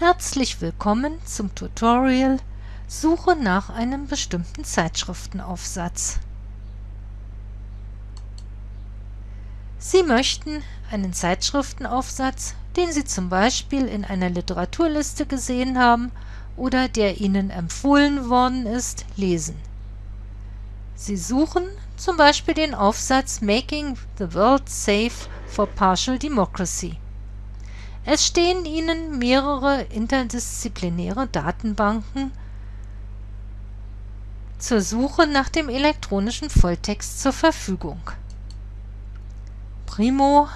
Herzlich willkommen zum Tutorial Suche nach einem bestimmten Zeitschriftenaufsatz. Sie möchten einen Zeitschriftenaufsatz, den Sie zum Beispiel in einer Literaturliste gesehen haben oder der Ihnen empfohlen worden ist, lesen. Sie suchen zum Beispiel den Aufsatz Making the World Safe for Partial Democracy. Es stehen Ihnen mehrere interdisziplinäre Datenbanken zur Suche nach dem elektronischen Volltext zur Verfügung. Primo,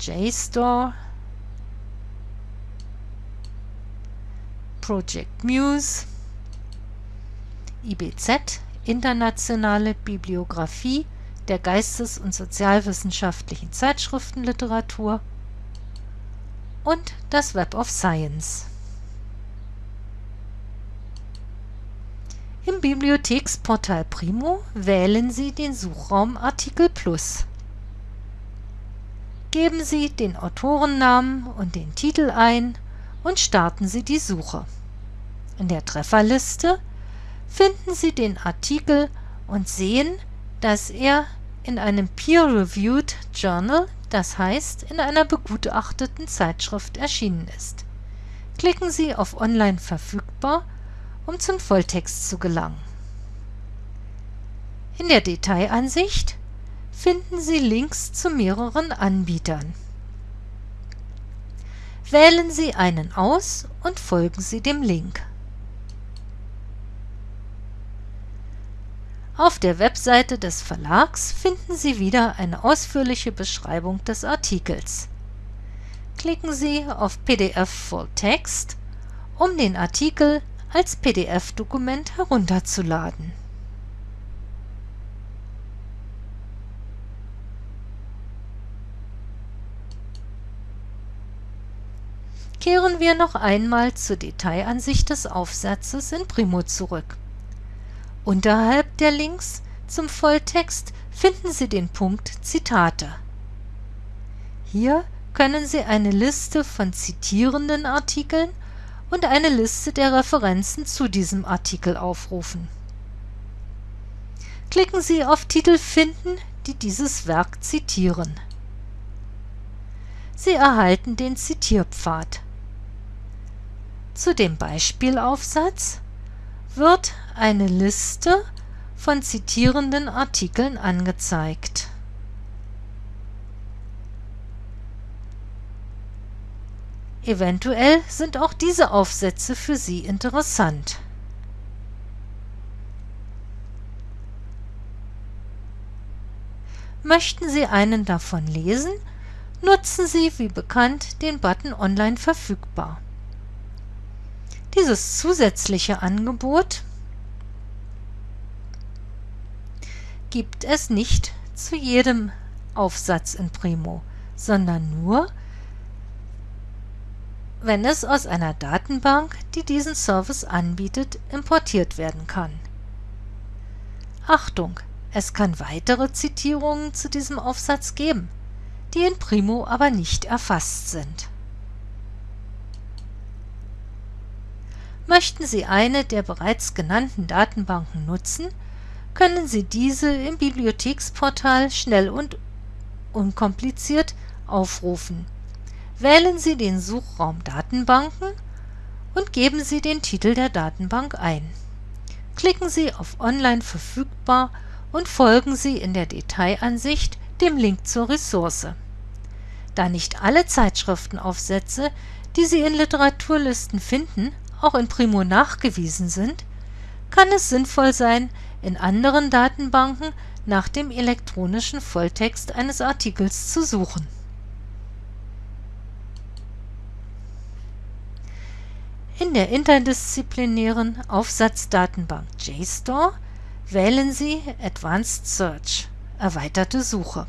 JSTOR, Project Muse, IBZ, Internationale Bibliographie der geistes- und sozialwissenschaftlichen Zeitschriftenliteratur und das Web of Science. Im Bibliotheksportal Primo wählen Sie den Suchraum Artikel Plus. Geben Sie den Autorennamen und den Titel ein und starten Sie die Suche. In der Trefferliste finden Sie den Artikel und sehen, dass er in einem Peer-Reviewed Journal, das heißt in einer begutachteten Zeitschrift erschienen ist. Klicken Sie auf Online verfügbar um zum Volltext zu gelangen. In der Detailansicht finden Sie Links zu mehreren Anbietern. Wählen Sie einen aus und folgen Sie dem Link. Auf der Webseite des Verlags finden Sie wieder eine ausführliche Beschreibung des Artikels. Klicken Sie auf PDF Full Text, um den Artikel als PDF-Dokument herunterzuladen. Kehren wir noch einmal zur Detailansicht des Aufsatzes in Primo zurück. Unterhalb der Links zum Volltext finden Sie den Punkt Zitate. Hier können Sie eine Liste von zitierenden Artikeln und eine Liste der Referenzen zu diesem Artikel aufrufen. Klicken Sie auf Titel Finden, die dieses Werk zitieren. Sie erhalten den Zitierpfad. Zu dem Beispielaufsatz wird eine Liste von zitierenden Artikeln angezeigt. Eventuell sind auch diese Aufsätze für Sie interessant. Möchten Sie einen davon lesen, nutzen Sie wie bekannt den Button Online verfügbar. Dieses zusätzliche Angebot gibt es nicht zu jedem Aufsatz in Primo, sondern nur wenn es aus einer Datenbank, die diesen Service anbietet, importiert werden kann. Achtung! Es kann weitere Zitierungen zu diesem Aufsatz geben, die in Primo aber nicht erfasst sind. Möchten Sie eine der bereits genannten Datenbanken nutzen, können Sie diese im Bibliotheksportal schnell und unkompliziert aufrufen Wählen Sie den Suchraum Datenbanken und geben Sie den Titel der Datenbank ein. Klicken Sie auf Online verfügbar und folgen Sie in der Detailansicht dem Link zur Ressource. Da nicht alle Zeitschriftenaufsätze, die Sie in Literaturlisten finden, auch in Primo nachgewiesen sind, kann es sinnvoll sein, in anderen Datenbanken nach dem elektronischen Volltext eines Artikels zu suchen In der interdisziplinären Aufsatzdatenbank JSTOR wählen Sie Advanced Search (Erweiterte Suche).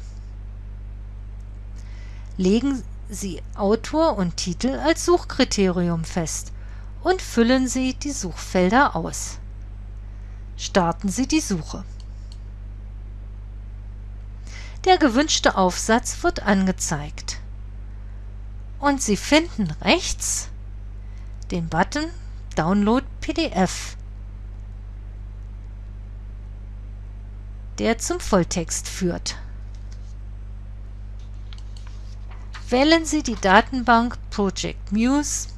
Legen Sie Autor und Titel als Suchkriterium fest und füllen Sie die Suchfelder aus. Starten Sie die Suche. Der gewünschte Aufsatz wird angezeigt. und Sie finden rechts den Button Download PDF, der zum Volltext führt. Wählen Sie die Datenbank Project Muse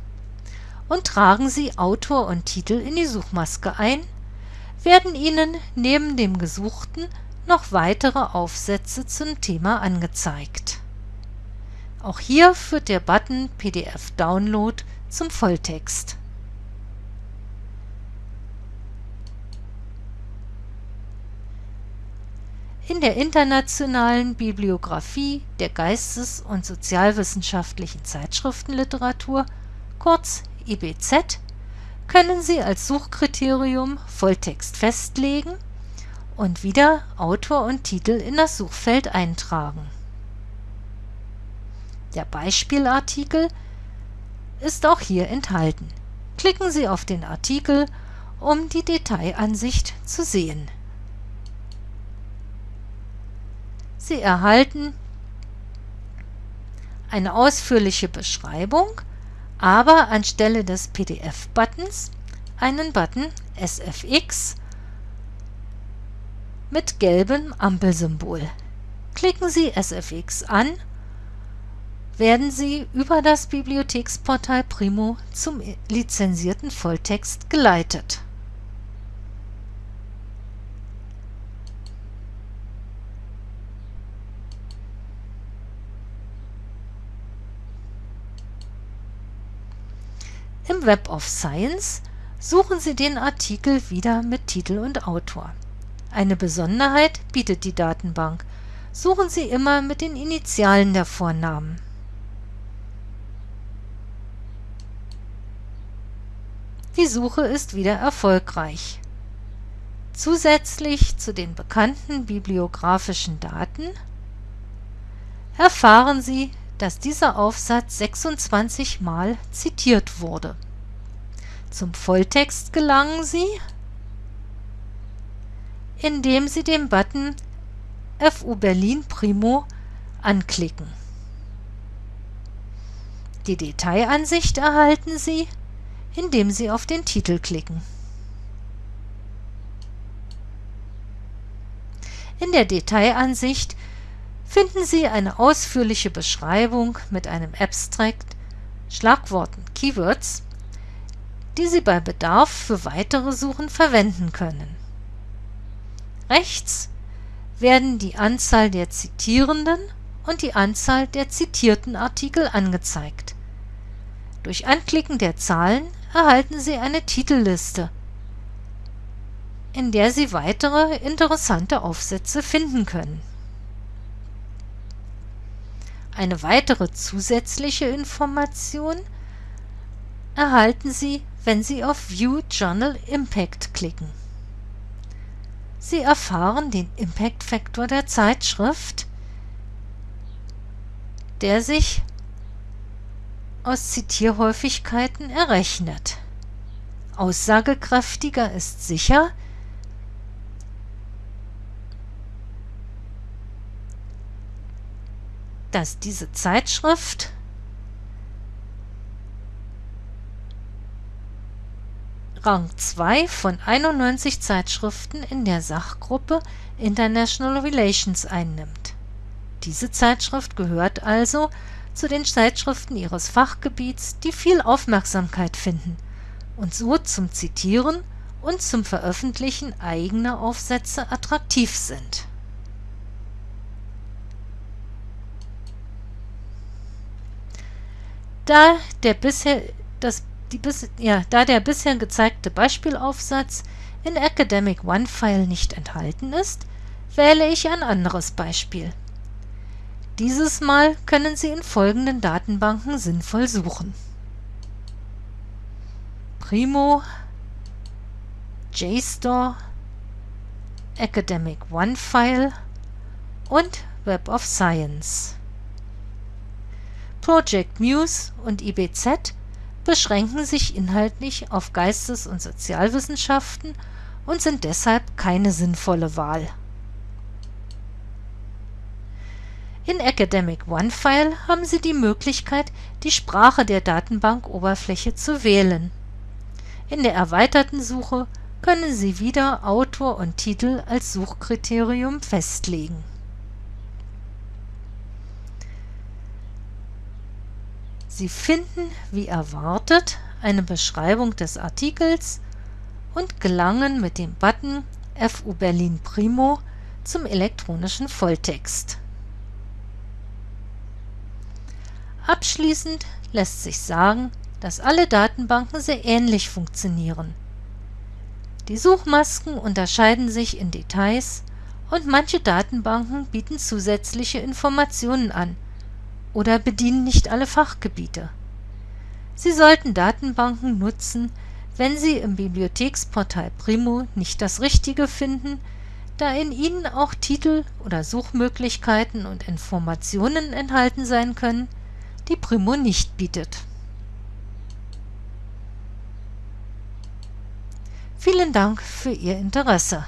und tragen Sie Autor und Titel in die Suchmaske ein, werden Ihnen neben dem Gesuchten noch weitere Aufsätze zum Thema angezeigt. Auch hier führt der Button PDF Download zum Volltext. In der internationalen Bibliographie der geistes- und sozialwissenschaftlichen Zeitschriftenliteratur, kurz IBZ, können Sie als Suchkriterium Volltext festlegen und wieder Autor und Titel in das Suchfeld eintragen. Der Beispielartikel ist auch hier enthalten. Klicken Sie auf den Artikel, um die Detailansicht zu sehen. Sie erhalten eine ausführliche Beschreibung, aber anstelle des PDF-Buttons einen Button SFX mit gelbem Ampelsymbol. Klicken Sie SFX an, werden Sie über das Bibliotheksportal Primo zum lizenzierten Volltext geleitet. Im Web of Science suchen Sie den Artikel wieder mit Titel und Autor. Eine Besonderheit bietet die Datenbank. Suchen Sie immer mit den Initialen der Vornamen. Die Suche ist wieder erfolgreich. Zusätzlich zu den bekannten bibliografischen Daten erfahren Sie dass dieser Aufsatz 26 Mal zitiert wurde. Zum Volltext gelangen Sie, indem Sie den Button FU Berlin Primo anklicken. Die Detailansicht erhalten Sie, indem Sie auf den Titel klicken. In der Detailansicht finden Sie eine ausführliche Beschreibung mit einem Abstract, Schlagworten (Keywords), die Sie bei Bedarf für weitere Suchen verwenden können. Rechts werden die Anzahl der zitierenden und die Anzahl der zitierten Artikel angezeigt. Durch Anklicken der Zahlen erhalten Sie eine Titelliste, in der Sie weitere interessante Aufsätze finden können eine weitere zusätzliche Information erhalten Sie, wenn Sie auf View Journal Impact klicken. Sie erfahren den Impact Faktor der Zeitschrift, der sich aus Zitierhäufigkeiten errechnet. Aussagekräftiger ist sicher, dass diese Zeitschrift Rang 2 von 91 Zeitschriften in der Sachgruppe International Relations einnimmt. Diese Zeitschrift gehört also zu den Zeitschriften ihres Fachgebiets, die viel Aufmerksamkeit finden und so zum Zitieren und zum Veröffentlichen eigener Aufsätze attraktiv sind Da der bisher, das, die ja, da der bisher gezeigte Beispielaufsatz in Academic One-File nicht enthalten ist, wähle ich ein anderes Beispiel. Dieses Mal können Sie in folgenden Datenbanken sinnvoll suchen. Primo, JSTOR, Academic One-File und Web of Science. Project Muse und IBZ beschränken sich inhaltlich auf Geistes- und Sozialwissenschaften und sind deshalb keine sinnvolle Wahl. In Academic OneFile haben Sie die Möglichkeit, die Sprache der Datenbankoberfläche zu wählen. In der erweiterten Suche können Sie wieder Autor und Titel als Suchkriterium festlegen. Sie finden, wie erwartet, eine Beschreibung des Artikels und gelangen mit dem Button FU Berlin Primo zum elektronischen Volltext. Abschließend lässt sich sagen, dass alle Datenbanken sehr ähnlich funktionieren. Die Suchmasken unterscheiden sich in Details und manche Datenbanken bieten zusätzliche Informationen an oder bedienen nicht alle Fachgebiete. Sie sollten Datenbanken nutzen, wenn Sie im Bibliotheksportal Primo nicht das Richtige finden, da in ihnen auch Titel oder Suchmöglichkeiten und Informationen enthalten sein können, die Primo nicht bietet. Vielen Dank für Ihr Interesse.